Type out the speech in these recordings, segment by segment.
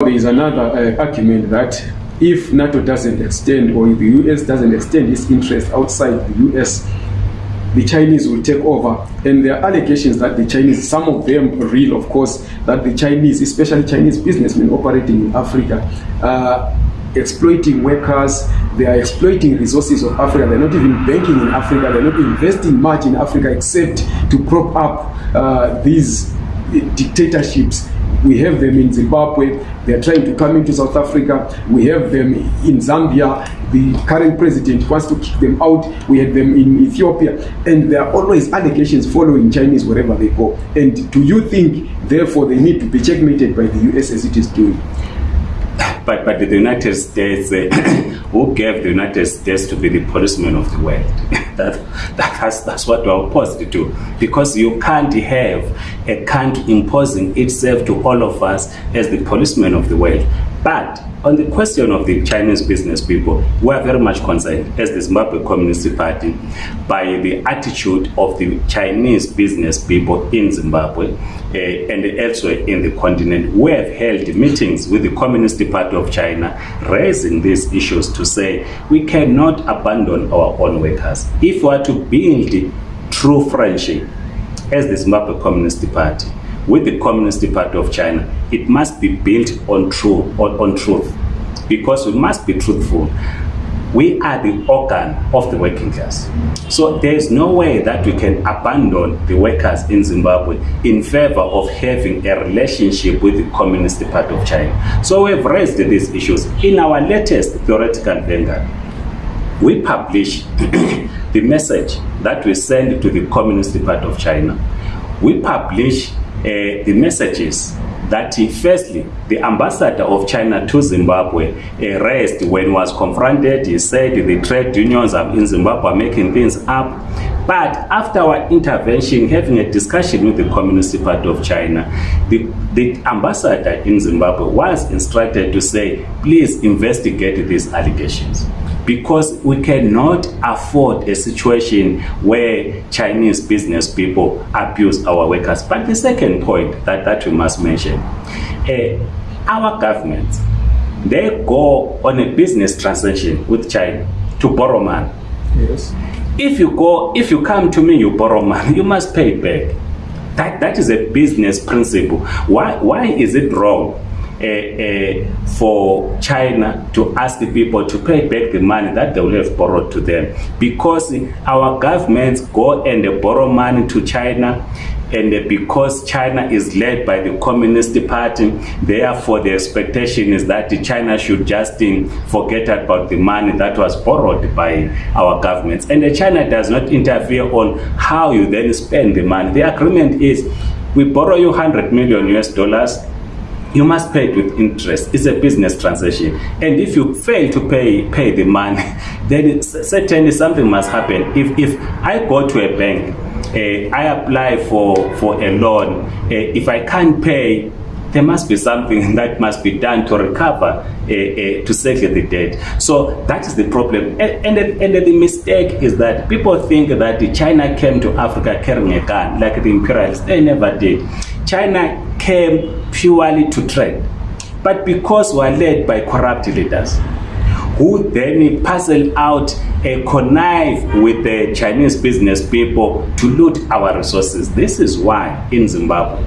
there is another uh, argument that if NATO doesn't extend or if the US doesn't extend its interest outside the US, the Chinese will take over. And there are allegations that the Chinese, some of them real, of course, that the Chinese, especially Chinese businessmen operating in Africa, are uh, exploiting workers, they are exploiting resources of Africa. They're not even banking in Africa, they're not investing much in Africa except to prop up uh, these dictatorships we have them in zimbabwe theyare trying to come into south africa we have them in zambia the current president wants to kick them out we have them in ethiopia and there are always allegations following chinese wherever they go and do you think therefore they need to be checkmated by the us as it is doing but, but the united states uh, who gave the united states to be the policeman of the world that, that has, that's what we're opposed to because you can't have a country imposing itself to all of us as the policeman of the world but on the question of the chinese business people we are very much concerned as the zimbabwe communist party by the attitude of the chinese business people in zimbabwe uh, and elsewhere in the continent we have held meetings with the communist party of china raising these issues to say we cannot abandon our own workers if we are to build true friendship as the zimbabwe communist party with the Communist Party of China, it must be built on true on, on truth, because we must be truthful. We are the organ of the working class. So there is no way that we can abandon the workers in Zimbabwe in favor of having a relationship with the Communist Party of China. So we've raised these issues. In our latest theoretical vanguard, we publish the message that we send to the Communist Party of China. We publish uh, the messages that he, uh, firstly the ambassador of china to zimbabwe uh, arrest when was confronted he said the trade unions are in zimbabwe are making things up but after our intervention having a discussion with the communist party of china the, the ambassador in zimbabwe was instructed to say please investigate these allegations because we cannot afford a situation where Chinese business people abuse our workers. But the second point that, that we must mention, uh, our government, they go on a business transaction with China to borrow money. Yes. If you go, if you come to me, you borrow money, you must pay it back. That, that is a business principle. Why, why is it wrong uh, uh, for china to ask people to pay back the money that they will have borrowed to them because our governments go and borrow money to china and because china is led by the communist party therefore the expectation is that china should just eh, forget about the money that was borrowed by our governments and china does not interfere on how you then spend the money the agreement is we borrow you 100 million us dollars you must pay it with interest it's a business transaction and if you fail to pay pay the money then certainly something must happen if if i go to a bank uh, i apply for for a loan uh, if i can't pay there must be something that must be done to recover uh, uh, to settle the debt so that is the problem and, and, and the mistake is that people think that china came to africa carrying a gun like the imperialists they never did china came purely to trade but because we are led by corrupt leaders who then parcel out a connive with the chinese business people to loot our resources this is why in zimbabwe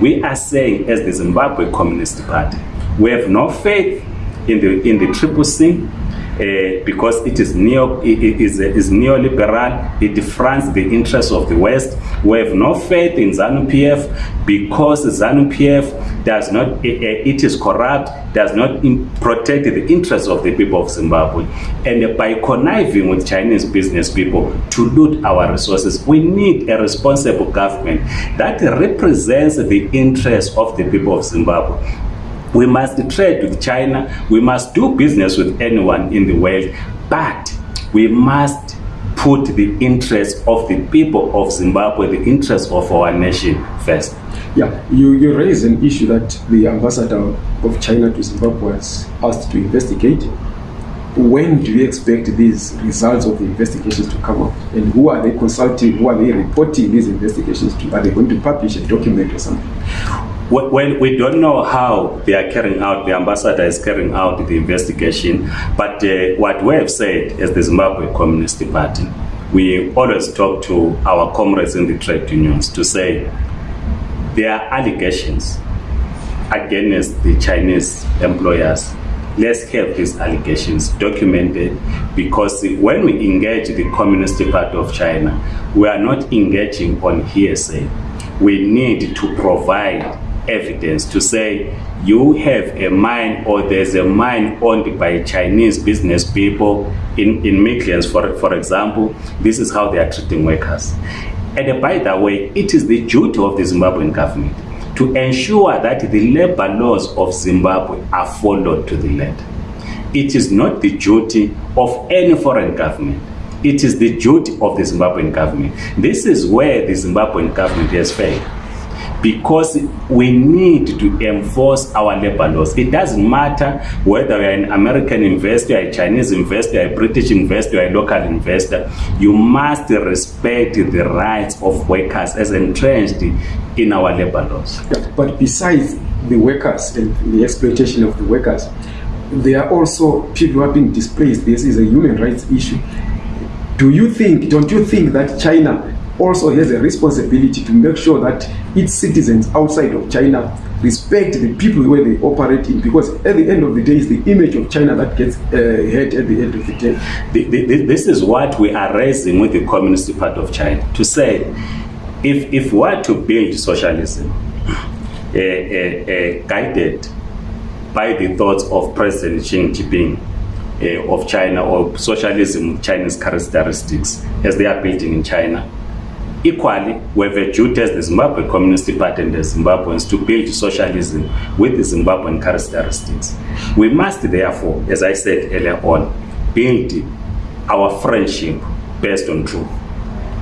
we are saying as the zimbabwe communist party we have no faith in the in the triple c uh, because it is neo it is uh, is neoliberal it defrants the interests of the west we have no faith in zanu pf because zanu pf does not uh, it is corrupt does not protect the interests of the people of zimbabwe and by conniving with chinese business people to loot our resources we need a responsible government that represents the interests of the people of zimbabwe We must trade with China. We must do business with anyone in the world. But we must put the interests of the people of Zimbabwe, the interests of our nation first. Yeah, you, you raise an issue that the ambassador of China to Zimbabwe was asked to investigate. When do you expect these results of the investigations to come up? And who are they consulting? Who are they reporting these investigations to? Are they going to publish a document or something? Well, we don't know how they are carrying out, the ambassador is carrying out the investigation, but uh, what we have said is the Zimbabwe Communist Party, we always talk to our comrades in the trade unions to say there are allegations against the Chinese employers. Let's have these allegations documented because when we engage the Communist Party of China, we are not engaging on hearsay. We need to provide evidence to say you have a mine or there's a mine owned by Chinese business people in, in Midlands, for, for example, this is how they are treating workers. And by the way, it is the duty of the Zimbabwean government to ensure that the labor laws of Zimbabwe are followed to the letter. It is not the duty of any foreign government. It is the duty of the Zimbabwean government. This is where the Zimbabwean government has failed. because we need to enforce our labor laws it doesn't matter whether youare an american investor a chinese investor a british investor a local investor you must respect the rights of workers as entrenched in our labor laws yeah, but besides the workers and the exploitation of the workers there are also people who are being displaced this is a human rights issue do you think don't you think that china also has a responsibility to make sure that its citizens outside of China respect the people where they operate in because at the end of the day it's the image of China that gets uh, hurt at the end of the day. The, the, this is what we are raising with the Communist Party of China to say if, if we are to build socialism uh, uh, guided by the thoughts of President Xi Jinping of China or socialism Chinese characteristics as they are building in China Equally, we have a duty as the Zimbabwe Communist Party and the Zimbabweans to build socialism with the Zimbabwean characteristics. We must therefore, as I said earlier on, build our friendship based on truth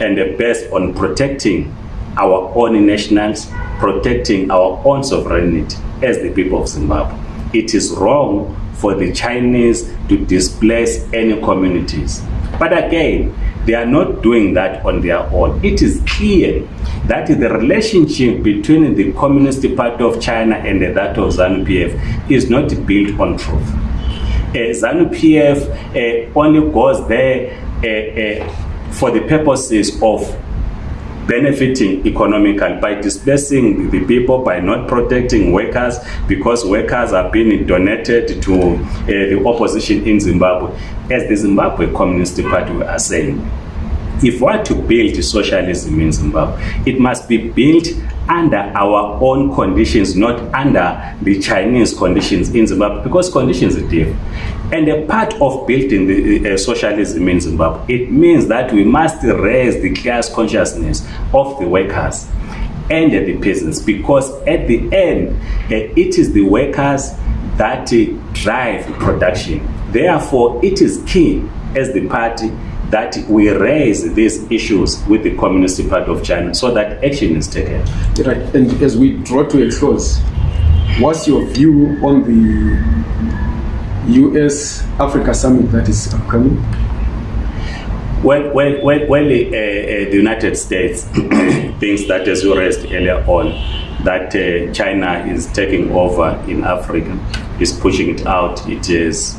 and based on protecting our own nationals, protecting our own sovereignty as the people of Zimbabwe. It is wrong for the Chinese to displace any communities. But again, they are not doing that on their own it is clear that the relationship between the communist party of china and that of zanu pf is not built on truth uh, zanu pf uh, only goes there uh, uh, for the purposes of benefiting economically by dispersing the people by not protecting workers because workers have been donated to uh, the opposition in zimbabwe as the zimbabwe communist party we are saying if we are to build socialism in Zimbabwe, it must be built under our own conditions, not under the Chinese conditions in Zimbabwe, because conditions are different. And a part of building the, uh, uh socialism in Zimbabwe, it means that we must raise the class consciousness of the workers and uh, the peasants, because at the end, uh, it is the workers that uh, drive production. Therefore, it is key as the party that we raise these issues with the Communist Party of China so that action is taken. Right, and as we draw to a close, what's your view on the US Africa summit that is upcoming? Well, well, well, well uh, uh, the United States thinks that, as you raised earlier on, that uh, China is taking over in Africa, is pushing it out. It is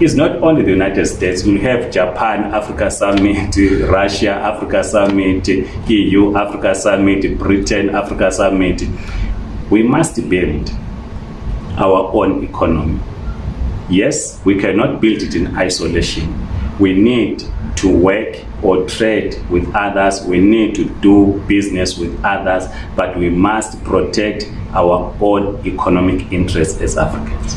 it's not only the United States. We have Japan Africa Summit, Russia Africa Summit, EU Africa Summit, Britain Africa Summit. We must build our own economy. Yes, we cannot build it in isolation. We need to work or trade with others. We need to do business with others, but we must protect our own economic interests as Africans.